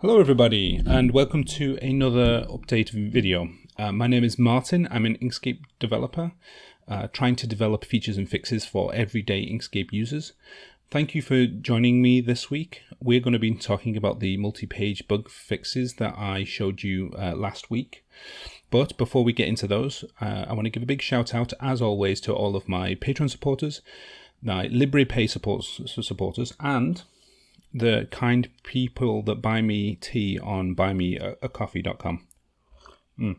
Hello everybody and welcome to another update video. Uh, my name is Martin, I'm an Inkscape developer uh, trying to develop features and fixes for everyday Inkscape users. Thank you for joining me this week. We're going to be talking about the multi-page bug fixes that I showed you uh, last week. But before we get into those, uh, I want to give a big shout out as always to all of my Patreon supporters, my Liberapay supporters, supporters and the kind people that buy me tea on buymeacoffee.com. Mm.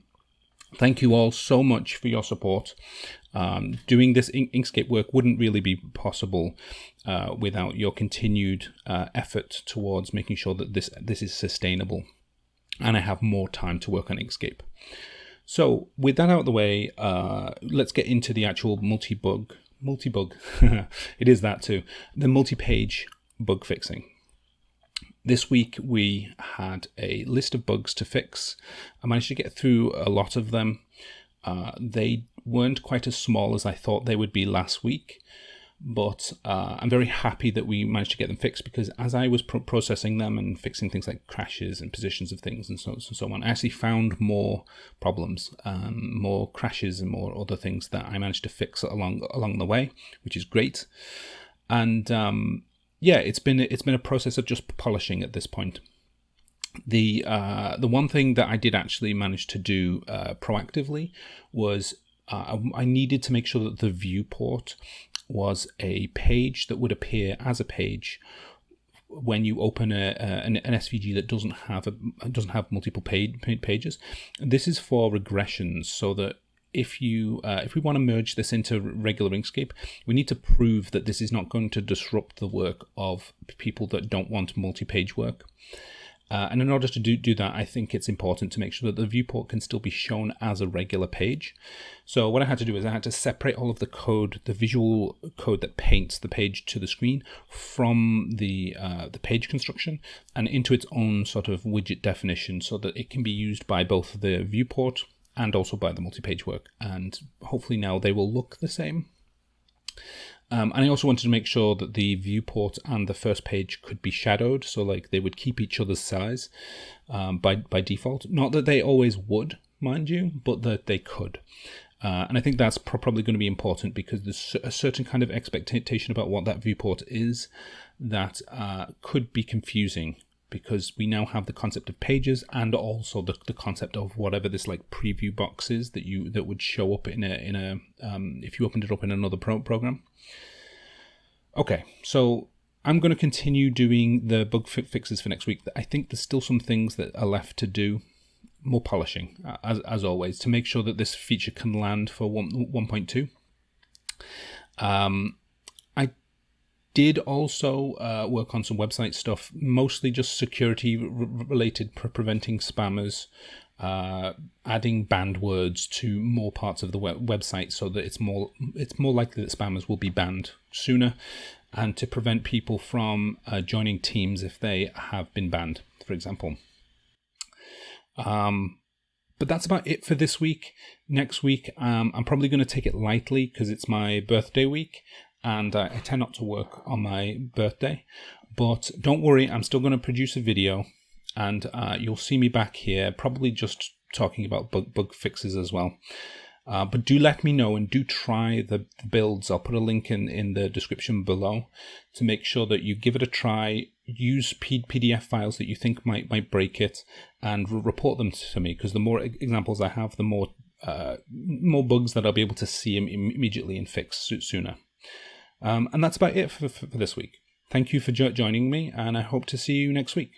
Thank you all so much for your support. Um, doing this Inkscape work wouldn't really be possible uh, without your continued uh, effort towards making sure that this this is sustainable, and I have more time to work on Inkscape. So with that out of the way, uh, let's get into the actual multi-bug, multi-bug, it is that too, the multi-page bug fixing. This week we had a list of bugs to fix. I managed to get through a lot of them. Uh, they weren't quite as small as I thought they would be last week, but uh, I'm very happy that we managed to get them fixed because as I was pro processing them and fixing things like crashes and positions of things and so, and so on, I actually found more problems, um, more crashes and more other things that I managed to fix along along the way, which is great. And um, yeah, it's been it's been a process of just polishing at this point. The uh, the one thing that I did actually manage to do uh, proactively was uh, I needed to make sure that the viewport was a page that would appear as a page when you open a, a an, an, SVG that doesn't have a doesn't have multiple page, pages. This is for regressions, so that if you uh, if we want to merge this into regular Inkscape, we need to prove that this is not going to disrupt the work of people that don't want multi-page work. Uh, and in order to do, do that, I think it's important to make sure that the viewport can still be shown as a regular page. So what I had to do is I had to separate all of the code, the visual code that paints the page to the screen from the, uh, the page construction and into its own sort of widget definition so that it can be used by both the viewport and also by the multi-page work. And hopefully now they will look the same. Um, and I also wanted to make sure that the viewport and the first page could be shadowed, so like they would keep each other's size um, by by default. Not that they always would, mind you, but that they could. Uh, and I think that's pro probably going to be important because there's a certain kind of expectation about what that viewport is that uh, could be confusing because we now have the concept of pages and also the, the concept of whatever this like preview box is that you that would show up in a in a um, if you opened it up in another pro program. Okay, so I'm going to continue doing the bug fixes for next week. I think there's still some things that are left to do, more polishing as as always to make sure that this feature can land for one 1.2. Um, did also uh, work on some website stuff, mostly just security related, pre preventing spammers, uh, adding banned words to more parts of the web website so that it's more it's more likely that spammers will be banned sooner, and to prevent people from uh, joining teams if they have been banned, for example. Um, but that's about it for this week. Next week, um, I'm probably going to take it lightly because it's my birthday week and I tend not to work on my birthday. But don't worry, I'm still going to produce a video, and uh, you'll see me back here, probably just talking about bug, bug fixes as well. Uh, but do let me know and do try the, builds. I'll put a link in, in the description below to make sure that you give it a try. Use P PDF files that you think might might break it and report them to me because the more examples I have, the more uh, more bugs that I'll be able to see immediately and fix sooner. Um, and that's about it for, for, this week. Thank you for jo joining me, and I hope to see you next week.